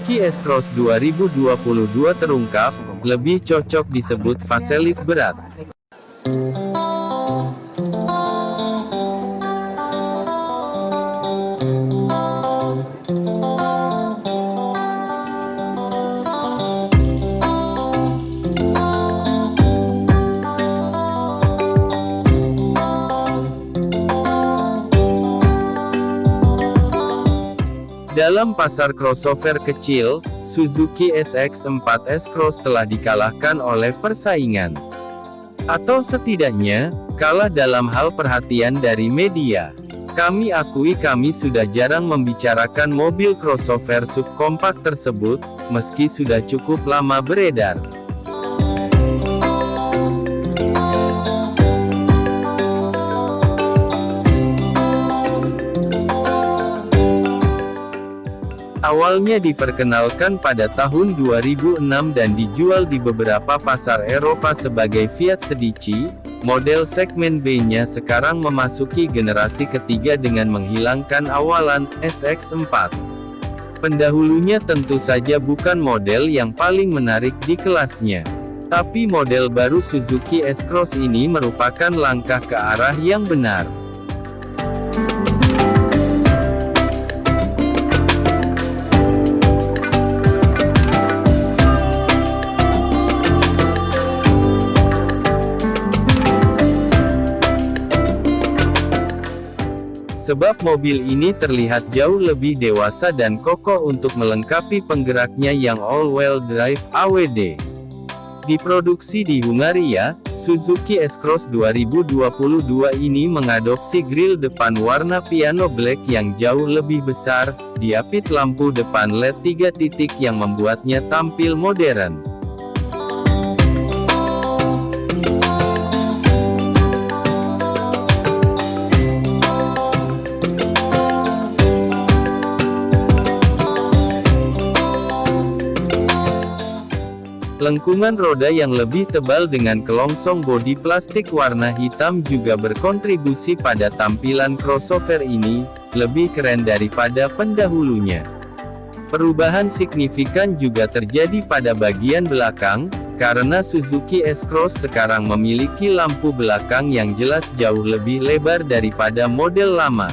Suzuki S-Cross 2022 terungkap, lebih cocok disebut facelift berat. Dalam pasar crossover kecil, Suzuki SX4 S-Cross telah dikalahkan oleh persaingan. Atau setidaknya, kalah dalam hal perhatian dari media. Kami akui kami sudah jarang membicarakan mobil crossover subkompak tersebut, meski sudah cukup lama beredar. Awalnya diperkenalkan pada tahun 2006 dan dijual di beberapa pasar Eropa sebagai Fiat Sedici, model segmen B-nya sekarang memasuki generasi ketiga dengan menghilangkan awalan SX4. Pendahulunya tentu saja bukan model yang paling menarik di kelasnya. Tapi model baru Suzuki S-Cross ini merupakan langkah ke arah yang benar. Sebab mobil ini terlihat jauh lebih dewasa dan kokoh untuk melengkapi penggeraknya yang all-wheel drive AWD. Diproduksi di Hungaria, Suzuki S-Cross 2022 ini mengadopsi grill depan warna piano black yang jauh lebih besar, diapit lampu depan LED 3 titik yang membuatnya tampil modern. Lengkungan roda yang lebih tebal dengan kelongsong bodi plastik warna hitam juga berkontribusi pada tampilan crossover ini, lebih keren daripada pendahulunya. Perubahan signifikan juga terjadi pada bagian belakang, karena Suzuki S-Cross sekarang memiliki lampu belakang yang jelas jauh lebih lebar daripada model lama.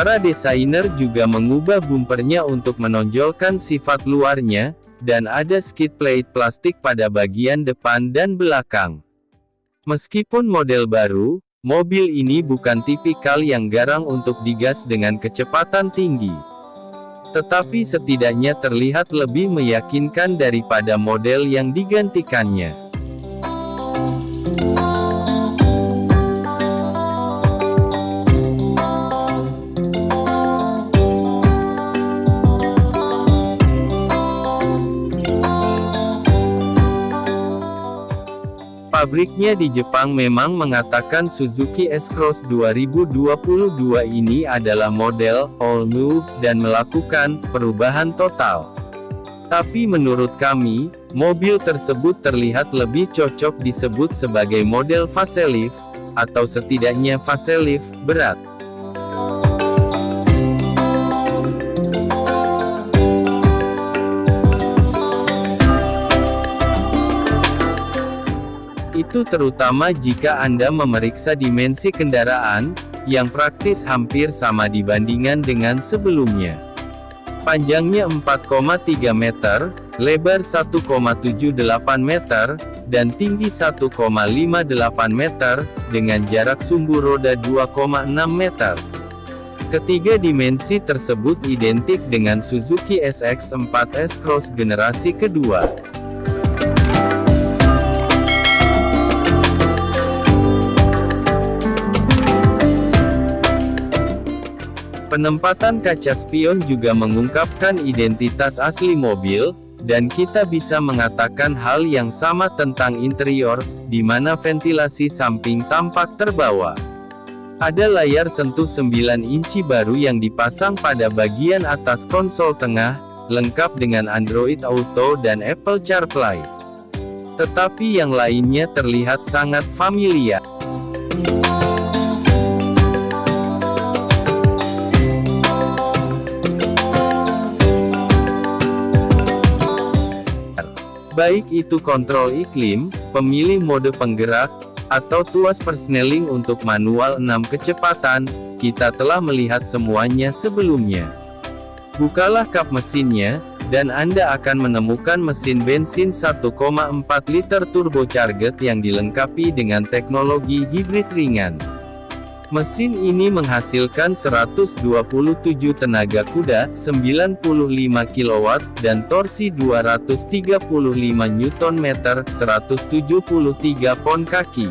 Para desainer juga mengubah bumpernya untuk menonjolkan sifat luarnya, dan ada skid plate plastik pada bagian depan dan belakang. Meskipun model baru, mobil ini bukan tipikal yang garang untuk digas dengan kecepatan tinggi. Tetapi setidaknya terlihat lebih meyakinkan daripada model yang digantikannya. Pabriknya di Jepang memang mengatakan Suzuki S-Cross 2022 ini adalah model all new dan melakukan perubahan total. Tapi menurut kami, mobil tersebut terlihat lebih cocok disebut sebagai model facelift, atau setidaknya facelift berat. Itu terutama jika Anda memeriksa dimensi kendaraan, yang praktis hampir sama dibandingkan dengan sebelumnya. Panjangnya 4,3 meter, lebar 1,78 meter, dan tinggi 1,58 meter, dengan jarak sumbu roda 2,6 meter. Ketiga dimensi tersebut identik dengan Suzuki SX4 S-Cross generasi kedua. Penempatan kaca spion juga mengungkapkan identitas asli mobil, dan kita bisa mengatakan hal yang sama tentang interior, di mana ventilasi samping tampak terbawa. Ada layar sentuh 9 inci baru yang dipasang pada bagian atas konsol tengah, lengkap dengan Android Auto dan Apple CarPlay. Tetapi yang lainnya terlihat sangat familiar. Baik itu kontrol iklim, pemilih mode penggerak, atau tuas persneling untuk manual 6 kecepatan, kita telah melihat semuanya sebelumnya. Bukalah kap mesinnya, dan Anda akan menemukan mesin bensin 1,4 liter turbocharged yang dilengkapi dengan teknologi hibrid ringan. Mesin ini menghasilkan 127 tenaga kuda, 95 kW, dan torsi 235 Nm, 173 pon kaki.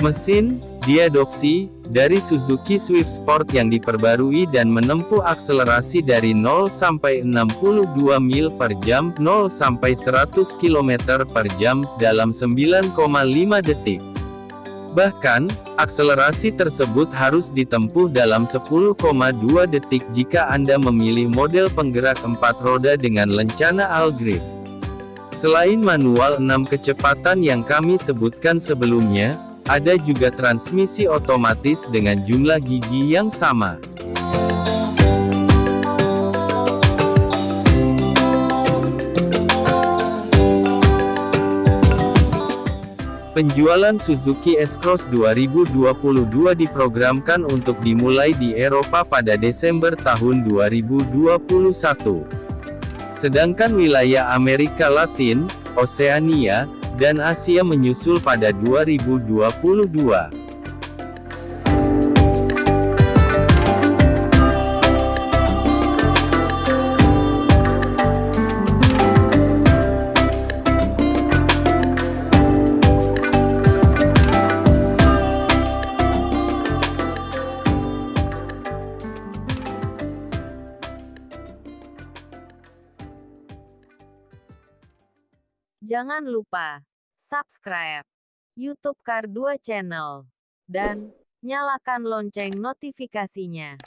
Mesin, diadopsi, dari Suzuki Swift Sport yang diperbarui dan menempuh akselerasi dari 0 sampai 62 mil per jam, 0 sampai 100 km per jam, dalam 9,5 detik. Bahkan, akselerasi tersebut harus ditempuh dalam 10,2 detik jika Anda memilih model penggerak 4 roda dengan lencana all-grip. Selain manual 6 kecepatan yang kami sebutkan sebelumnya, ada juga transmisi otomatis dengan jumlah gigi yang sama. Penjualan Suzuki S-Cross 2022 diprogramkan untuk dimulai di Eropa pada Desember tahun 2021. Sedangkan wilayah Amerika Latin, Oseania, dan Asia menyusul pada 2022. Jangan lupa subscribe YouTube Kar 2 Channel dan nyalakan lonceng notifikasinya.